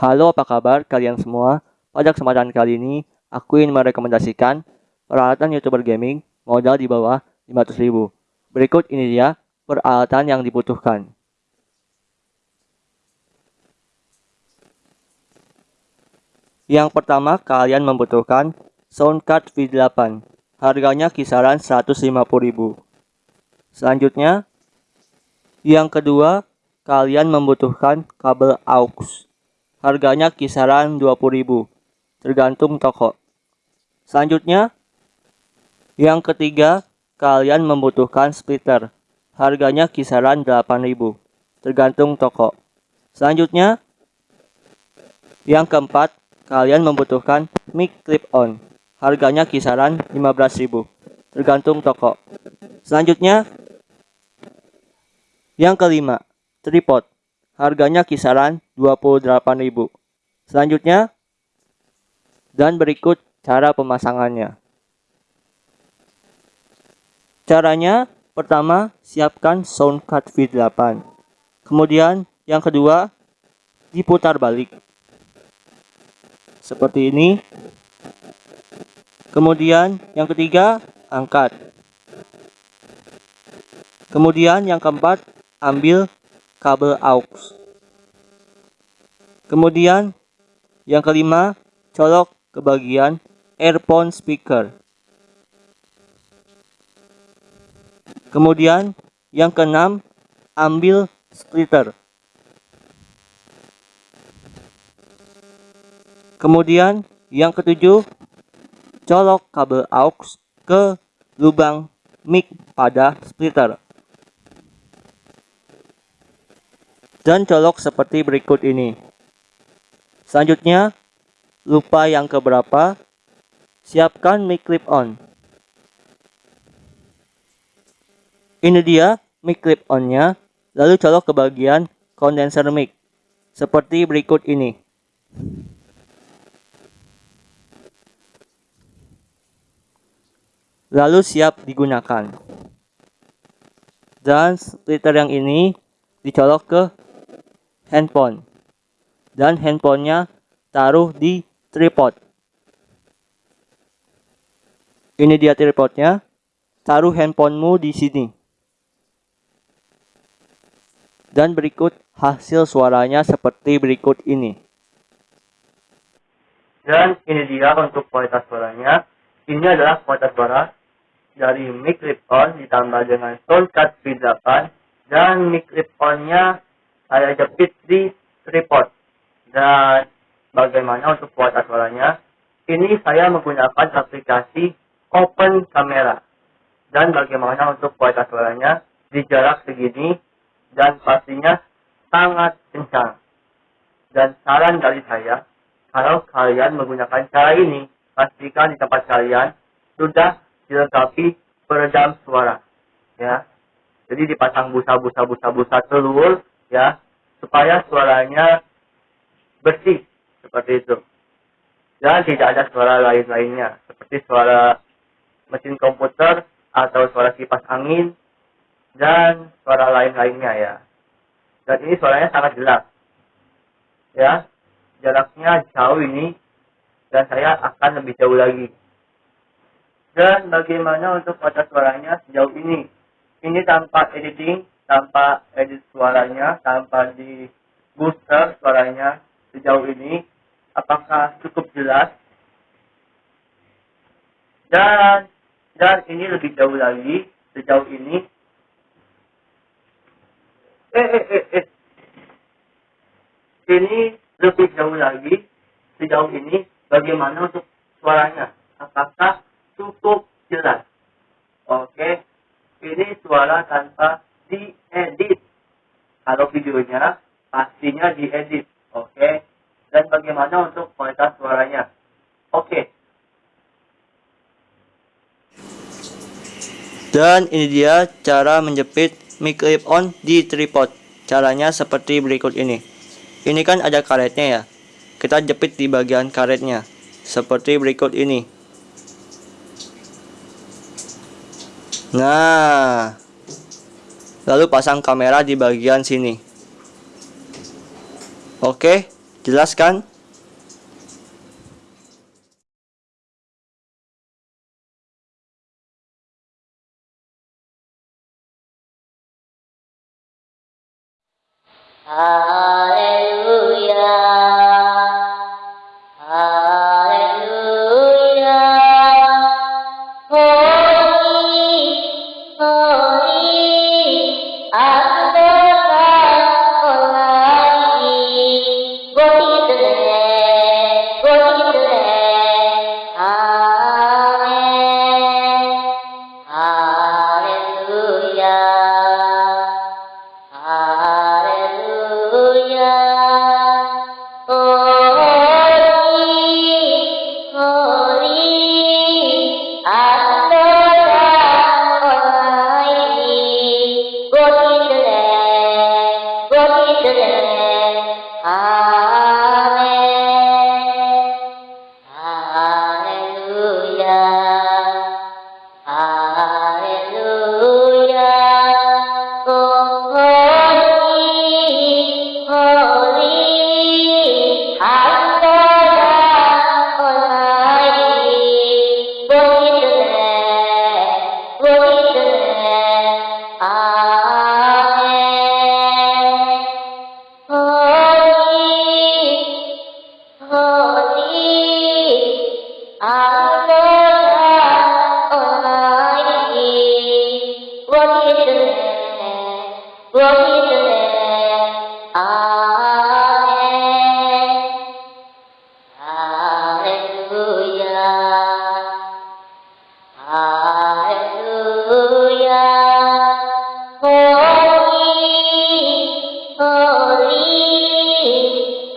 Halo apa kabar kalian semua? Pada kesempatan kali ini aku ingin merekomendasikan peralatan youtuber gaming modal di bawah 500 ribu. Berikut ini dia peralatan yang dibutuhkan. Yang pertama kalian membutuhkan soundcard V8 Harganya kisaran 150.000 Selanjutnya Yang kedua kalian membutuhkan kabel aux. Harganya kisaran 20.000, tergantung toko. Selanjutnya, yang ketiga, kalian membutuhkan splitter. Harganya kisaran 8.000, tergantung toko. Selanjutnya, yang keempat, kalian membutuhkan mic clip-on. Harganya kisaran 15.000, tergantung toko. Selanjutnya, yang kelima, tripod. Harganya kisaran 28.000. Selanjutnya, dan berikut cara pemasangannya. Caranya, pertama, siapkan sound card V8. Kemudian, yang kedua, diputar balik. Seperti ini. Kemudian, yang ketiga, angkat. Kemudian, yang keempat, ambil kabel aux. Kemudian yang kelima, colok ke bagian earphone speaker. Kemudian yang keenam, ambil splitter. Kemudian yang ketujuh, colok kabel aux ke lubang mic pada splitter. Dan colok seperti berikut ini. Selanjutnya, lupa yang keberapa, siapkan mic clip on. Ini dia mic clip on-nya, lalu colok ke bagian kondenser mic, seperti berikut ini. Lalu siap digunakan. Dan splitter yang ini dicolok ke handphone. Dan handphonenya taruh di tripod. Ini dia tripodnya. Taruh handphonemu di sini. Dan berikut hasil suaranya seperti berikut ini. Dan ini dia untuk kualitas suaranya. Ini adalah kualitas suara dari mic clip-on ditambah dengan soundcard V8 dan mic clip-on-nya saya jepit di tripod. Dan bagaimana untuk kualitas suaranya? Ini saya menggunakan aplikasi Open Camera. Dan bagaimana untuk kualitas suaranya? Di jarak segini dan pastinya sangat kencang. Dan saran dari saya, kalau kalian menggunakan cara ini, pastikan di tempat kalian sudah dilengkapi peredam suara. Ya, jadi dipasang busa-busa-busa-busa telur ya supaya suaranya bersih seperti itu. Dan tidak ada suara lain-lainnya seperti suara mesin komputer atau suara kipas angin dan suara lain-lainnya ya. Dan ini suaranya sangat jelas ya. Jaraknya jauh ini dan saya akan lebih jauh lagi. Dan bagaimana untuk kualitas suaranya sejauh ini? Ini tanpa editing tanpa edit suaranya, tanpa di booster suaranya sejauh ini, apakah cukup jelas? Dan dan ini lebih jauh lagi sejauh ini. Eh eh eh eh. Ini lebih jauh lagi sejauh ini bagaimana untuk suaranya? Apakah cukup jelas? Oke. Ini suara tanpa diedit. Kalau videonya pastinya diedit, oke? Okay? Dan bagaimana untuk kualitas suaranya? Oke. Okay. Dan ini dia cara menjepit mic clip on di tripod. Caranya seperti berikut ini. Ini kan ada karetnya ya. Kita jepit di bagian karetnya. Seperti berikut ini. Nah, lalu pasang kamera di bagian sini oke Jelas kan? Haleluya. ആമേ.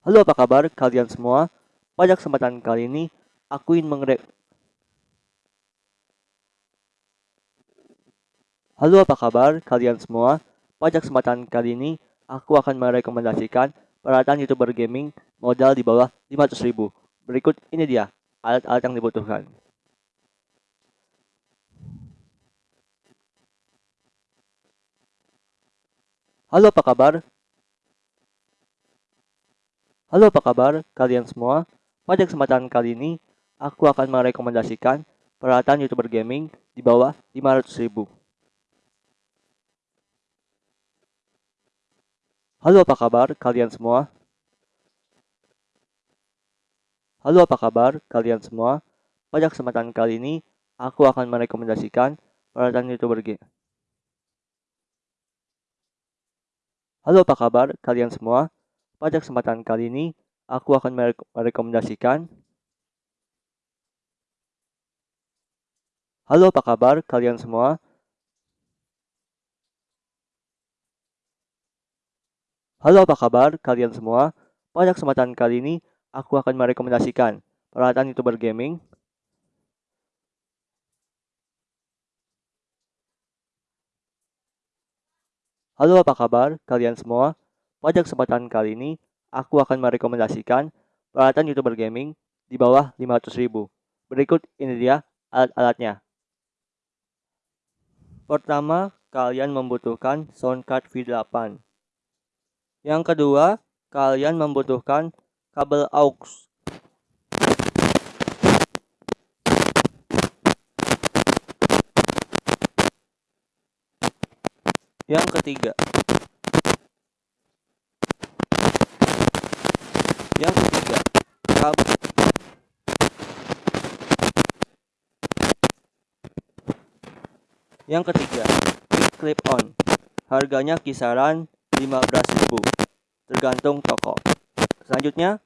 Halo apa kabar kalian semua? Pada kesempatan kali ini, aku ingin mengre... Halo apa kabar kalian semua? Pada kesempatan kali ini, aku akan merekomendasikan peralatan youtuber gaming modal di bawah 500.000. Berikut ini dia, alat-alat yang dibutuhkan. Halo apa kabar? Halo apa kabar kalian semua? Pada kesempatan kali ini, aku akan merekomendasikan peralatan youtuber gaming di bawah 500.000. Halo apa kabar kalian semua? Halo apa kabar kalian semua? Pada kesempatan kali ini, aku akan merekomendasikan peralatan youtuber game. Halo apa kabar kalian semua? Pada kesempatan kali ini, aku akan merek- merekomendasikan Halo apa kabar kalian semua? Halo apa kabar kalian semua? Pada kesempatan kali ini, aku akan merekomendasikan peralatan youtuber gaming. Halo apa kabar kalian semua? Pada kesempatan kali ini, aku akan merekomendasikan peralatan youtuber gaming di bawah 500.000. Berikut ini dia alat-alatnya. Pertama, kalian membutuhkan sound card V8. Yang kedua, kalian membutuhkan kabel aux. Yang ketiga, yang ketiga, kabel Yang ketiga, clip on. Harganya kisaran 15.000 tergantung toko. Selanjutnya,